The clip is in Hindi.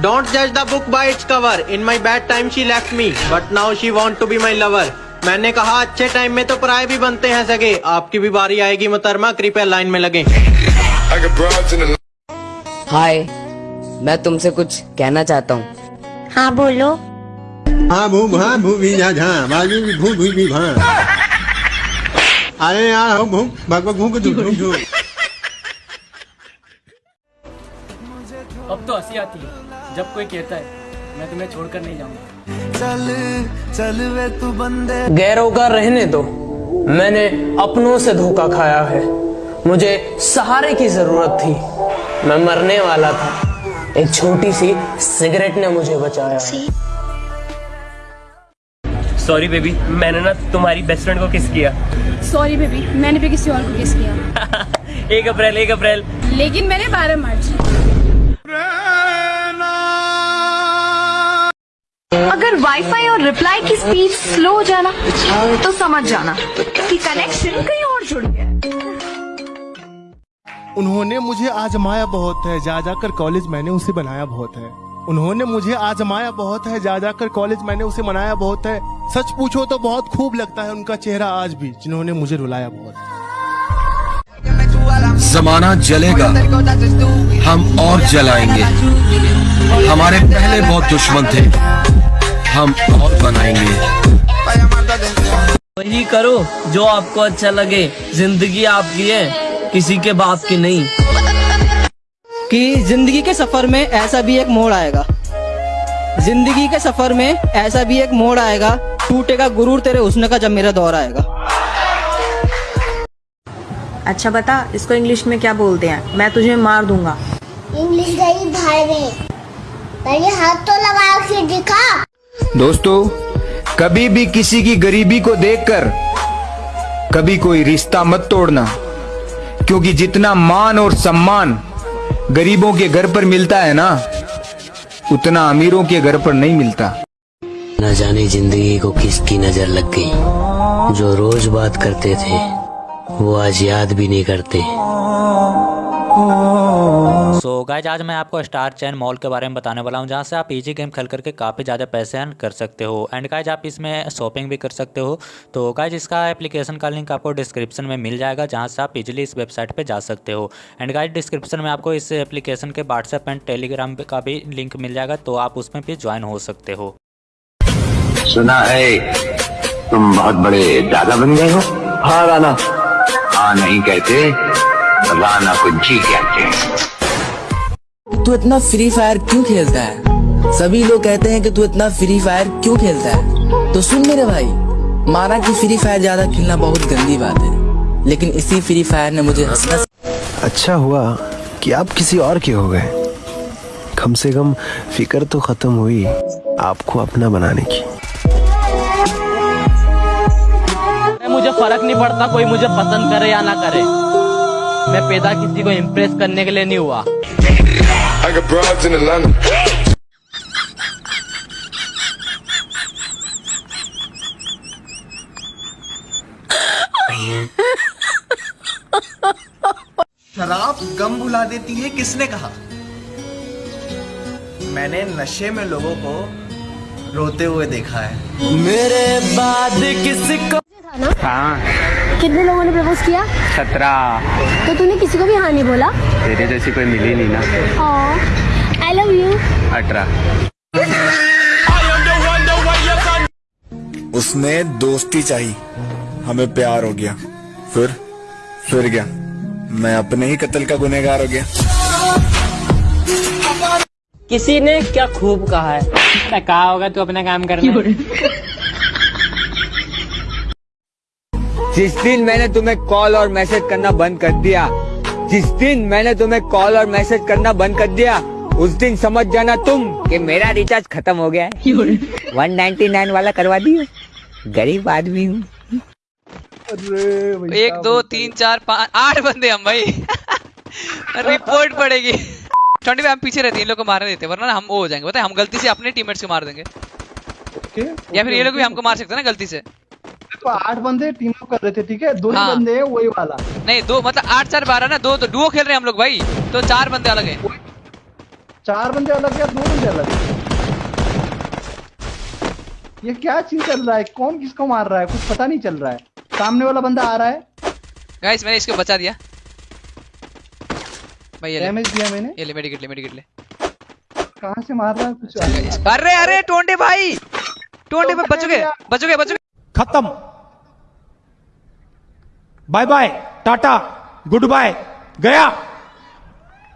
Don't judge the book by its cover. In my bad time she left me, but now she want to be my lover. मैंने कहा अच्छे टाइम में तो पराए भी बनते हैं सगे। आपकी भी बारी आएगी मुतरमा। कृपया लाइन में लगे। हाय मैं तुमसे कुछ कहना चाहता हूँ। हाँ बोलो। हाँ भू भा भू भी जा झा बाजू भी भू भू भी भा। अरे यार हो भू भग भग भू को अब तो हँसी आती है। जब कोई कहता है मैं तुम्हें छोड़कर नहीं जाऊँगा। चल चल वे तू बंदे। गैरों का रहने दो। मैंने अपनों से धोखा खाया है। मुझे सहारे की ज़रूरत थी। मैं मरने वाला था। एक छोटी सी सिगरेट ने मुझे बचाया। सॉरी बेबी मैंने ना तुम्हारी बेस्ट फ्रेंड को किस किया। सॉरी बेबी मैंने भी किसी और को किस किया। एक अप्रैल एक अप्रैल। लेकिन मैंने बारह मार्च। अगर वाईफाई और रिप्लाई की स्पीड स्लो हो जाना तो समझ जाना कि कनेक्शन कहीं और जुड़ गया। उन्होंने मुझे आजमाया बहुत है जा जाकर कॉलेज मैंने उसे बनाया बहुत है। उन्होंने मुझे आजमाया बहुत है जा जाकर कॉलेज मैंने उसे मनाया बहुत है। सच पूछो तो बहुत खूब लगता है उनका चेहरा आज भी जिन्होंने मुझे रुलाया बहुत जमाना जलेगा हम और जलाएँगे। हमारे पहले बहुत दुश्मन थे। हम और बनाएँगे। वही करो जो आपको अच्छा लगे। ज़िंदगी आपकी है किसी के बाप की नहीं। कि ज़िंदगी के सफ़र में ऐसा भी एक मोड़ आएगा। ज़िंदगी के सफ़र में ऐसा भी एक मोड़ आएगा टूटेगा गुरूर तेरे उसने का जब मेरा दौर आएगा। अच्छा बता इसको इंग्लिश में क्या बोलते हैं? मैं तुझे मार दूँगा। इंग्लिश गई भाड़ में पहले हाथ तो लगा के दिखा। दोस्तों, कभी भी किसी की गरीबी को देखकर कभी कोई रिश्ता मत तोड़ना, क्योंकि जितना मान और सम्मान गरीबों के घर पर मिलता है ना, उतना अमीरों के घर पर नहीं मिलता। न जाने ज़िंदगी को किसकी नज़र लग गई। जो रोज बात करते थे, वो आज याद भी नहीं करते। सो so गाइज़ आज मैं आपको स्टार चैन मॉल के बारे में बताने वाला हूँ जहाँ से आप इजी गेम खेल करके काफ़ी ज़्यादा पैसे अर्न कर सकते हो। एंड गाइज़ आप इसमें शॉपिंग भी कर सकते हो। तो गाइज़ इसका एप्लीकेशन का लिंक आपको डिस्क्रिप्शन में मिल जाएगा जहाँ से आप इजीली इस वेबसाइट पे जा सकते हो। एंड गाइज़ डिस्क्रिप्शन में आपको इस एप्लीकेशन के व्हाट्सएप एंड टेलीग्राम का भी लिंक मिल जाएगा तो आप उसमें भी ज्वाइन हो सकते हो। सुना है तुम बहुत बड़े दादा बन गए हो? हाँ राना हाँ नहीं कहते? राना को जी कहते हैं। तू इतना फ्री फायर क्यों खेलता है? सभी लोग कहते हैं कि तू इतना फ्री फायर क्यों खेलता है? तो सुन मेरे भाई माना कि फ्री फायर ज़्यादा खेलना बहुत गंदी बात है। लेकिन इसी फ्री फायर ने मुझे हंसना अच्छा हुआ कि आप किसी और के हो गए। कम से कम फ़िक्र तो खत्म हुई आपको अपना बनाने की। मुझे फ़र्क नहीं पड़ता कोई मुझे पसंद करे या ना करे। मैं पैदा किसी को इम्प्रेस करने के लिए नहीं हुआ. शराब गम भुला देती है किसने कहा? मैंने नशे में लोगों को रोते हुए देखा है। मेरे बाद किसको कितने लोगों ने प्रपोज किया? सत्रह। तो तूने किसी को भी हाँ नहीं बोला? तेरे जैसी कोई मिली नहीं ना। आई लव यू अठारह। उसमें दोस्ती चाहिए हमें प्यार हो गया। फिर फिर गया। मैं अपने ही कत्ल का गुनहगार हो गया। किसी ने क्या खूब कहा है? कहा होगा तू अपना काम करना। जिस दिन मैंने तुम्हें कॉल और मैसेज करना बंद कर दिया जिस दिन मैंने तुम्हें कॉल और मैसेज करना बंद कर दिया उस दिन समझ जाना तुम कि मेरा रिचार्ज खत्म हो गया है। 199 वाला करवा दियो। गरीब आदमी हूँ। एक दो तीन चार पाँच आठ बंदे हम भाई। रिपोर्ट पड़ेगी। ट्वेंटी हम पीछे रहते हैं इन लोग को मारने देते वरना ना हम वो हो जाएँगे। बताए हम गलती से अपने टीममेट्स को मार देंगे। या फिर ये लोग भी हमको मार सकते हैं ना गलती से। तो आठ बंदे टीम अप कर रहे थे ठीक है? दो ही हाँ। बंदे हैं वही वाला। नहीं दो मतलब आठ चार बारह ना दो तो डुओ खेल रहे हैं हम लोग भाई। तो चार बंदे अलग हैं। चार बंदे अलग या दो बंदे अलग? है ये क्या चीज़ चल रहा है? कौन किसको मार रहा है? कुछ पता नहीं चल रहा है। सामने वाला बंदा आ रहा है। गाइस मैंने इसको बचा दिया। भाई ये डैमेज दिया मैंने। ये ले मेडिकेट ले मेडिकेट ले। कहाँ से मार रहा है? कुछ अरे अरे टोंडे भाई! टोंडे भाई बचोगे बचोगे बचोगे। खत्म। Bye bye tata good bye गया